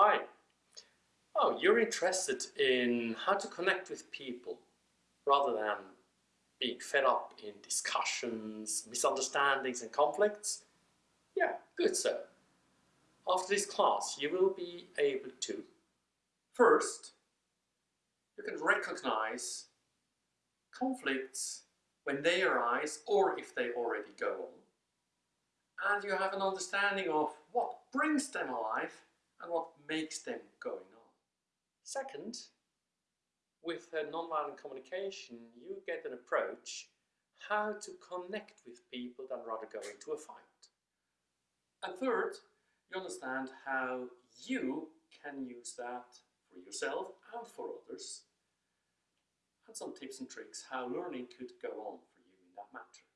Hi. Oh, you're interested in how to connect with people rather than being fed up in discussions, misunderstandings and conflicts? Yeah, good sir. After this class you will be able to First, you can recognize conflicts when they arise or if they already go on. And you have an understanding of what brings them alive and what makes them going on. Second, with nonviolent communication, you get an approach how to connect with people than rather go into a fight. And third, you understand how you can use that for yourself and for others and some tips and tricks how learning could go on for you in that matter.